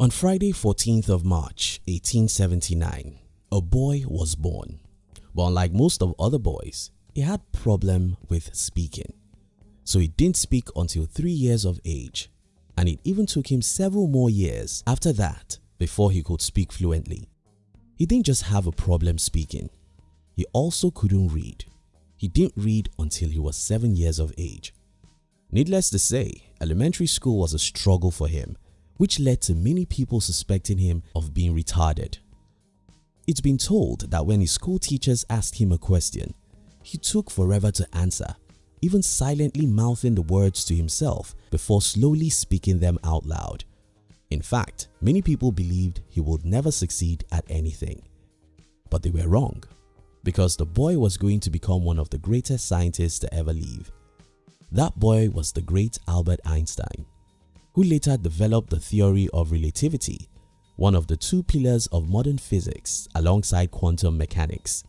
On Friday 14th of March 1879, a boy was born. But unlike most of other boys, he had problem with speaking. So he didn't speak until 3 years of age and it even took him several more years after that before he could speak fluently. He didn't just have a problem speaking, he also couldn't read. He didn't read until he was 7 years of age. Needless to say, elementary school was a struggle for him which led to many people suspecting him of being retarded. It's been told that when his school teachers asked him a question, he took forever to answer, even silently mouthing the words to himself before slowly speaking them out loud. In fact, many people believed he would never succeed at anything. But they were wrong because the boy was going to become one of the greatest scientists to ever live. That boy was the great Albert Einstein who later developed the theory of relativity, one of the two pillars of modern physics alongside quantum mechanics.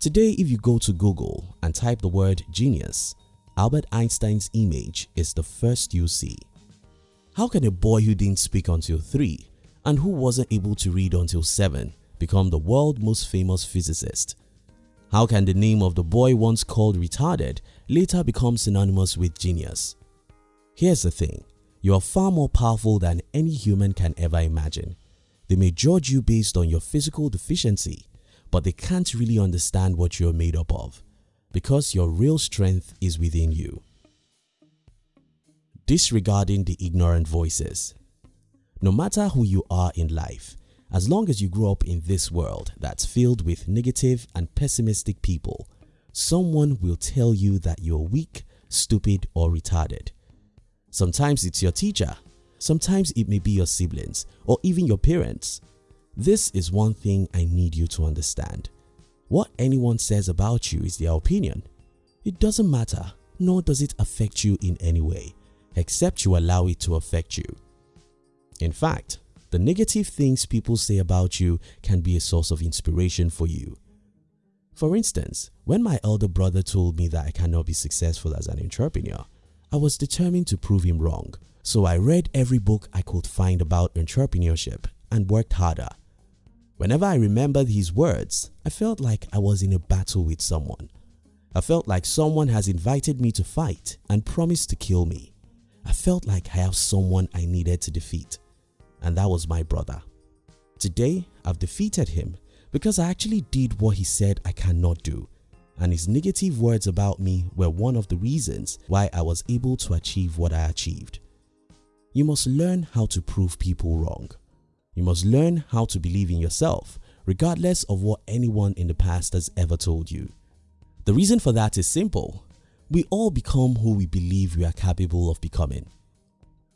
Today if you go to Google and type the word genius, Albert Einstein's image is the first you see. How can a boy who didn't speak until 3 and who wasn't able to read until 7 become the world's most famous physicist? How can the name of the boy once called retarded later become synonymous with genius? Here's the thing, you are far more powerful than any human can ever imagine. They may judge you based on your physical deficiency but they can't really understand what you're made up of because your real strength is within you. Disregarding the ignorant voices No matter who you are in life, as long as you grow up in this world that's filled with negative and pessimistic people, someone will tell you that you're weak, stupid or retarded. Sometimes it's your teacher, sometimes it may be your siblings or even your parents. This is one thing I need you to understand. What anyone says about you is their opinion. It doesn't matter nor does it affect you in any way except you allow it to affect you. In fact, the negative things people say about you can be a source of inspiration for you. For instance, when my elder brother told me that I cannot be successful as an entrepreneur, I was determined to prove him wrong. So I read every book I could find about entrepreneurship and worked harder. Whenever I remembered his words, I felt like I was in a battle with someone. I felt like someone has invited me to fight and promised to kill me. I felt like I have someone I needed to defeat and that was my brother. Today I've defeated him because I actually did what he said I cannot do and his negative words about me were one of the reasons why I was able to achieve what I achieved. You must learn how to prove people wrong. You must learn how to believe in yourself regardless of what anyone in the past has ever told you. The reason for that is simple. We all become who we believe we are capable of becoming.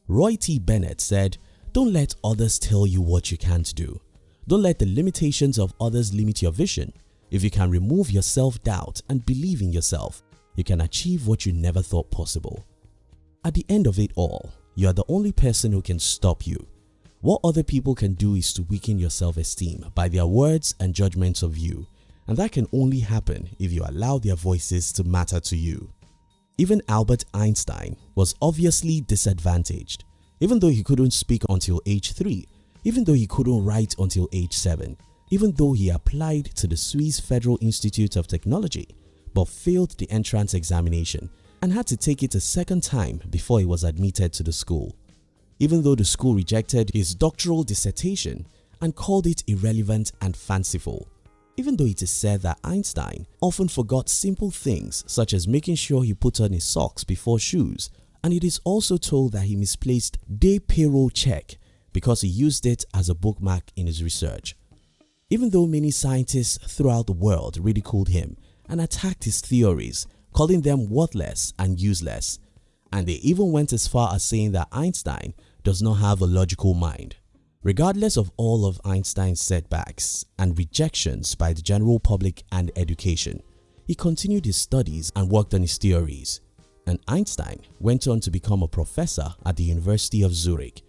Roy T. Bennett said, don't let others tell you what you can't do. Don't let the limitations of others limit your vision. If you can remove your self-doubt and believe in yourself, you can achieve what you never thought possible. At the end of it all, you are the only person who can stop you. What other people can do is to weaken your self-esteem by their words and judgments of you and that can only happen if you allow their voices to matter to you. Even Albert Einstein was obviously disadvantaged even though he couldn't speak until age 3, even though he couldn't write until age 7, even though he applied to the Swiss Federal Institute of Technology but failed the entrance examination and had to take it a second time before he was admitted to the school. Even though the school rejected his doctoral dissertation and called it irrelevant and fanciful. Even though it is said that Einstein often forgot simple things such as making sure he put on his socks before shoes and it is also told that he misplaced day payroll check because he used it as a bookmark in his research. Even though many scientists throughout the world ridiculed him and attacked his theories, calling them worthless and useless, and they even went as far as saying that Einstein does not have a logical mind. Regardless of all of Einstein's setbacks and rejections by the general public and education, he continued his studies and worked on his theories. And Einstein went on to become a professor at the University of Zurich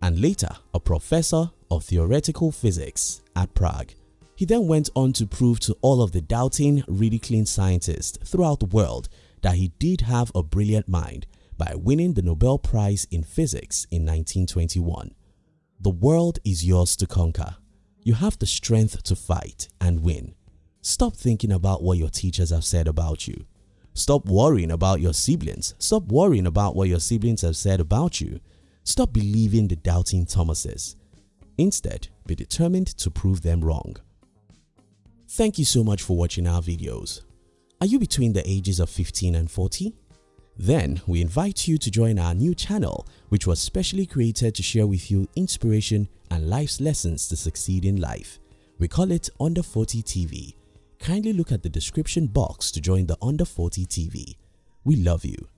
and later a professor of theoretical physics at Prague. He then went on to prove to all of the doubting, ridiculing scientists throughout the world that he did have a brilliant mind by winning the Nobel Prize in Physics in 1921. The world is yours to conquer. You have the strength to fight and win. Stop thinking about what your teachers have said about you. Stop worrying about your siblings. Stop worrying about what your siblings have said about you. Stop believing the doubting Thomases. Instead, be determined to prove them wrong. Thank you so much for watching our videos. Are you between the ages of 15 and 40? Then we invite you to join our new channel which was specially created to share with you inspiration and life's lessons to succeed in life. We call it Under 40 TV. Kindly look at the description box to join the Under 40 TV. We love you.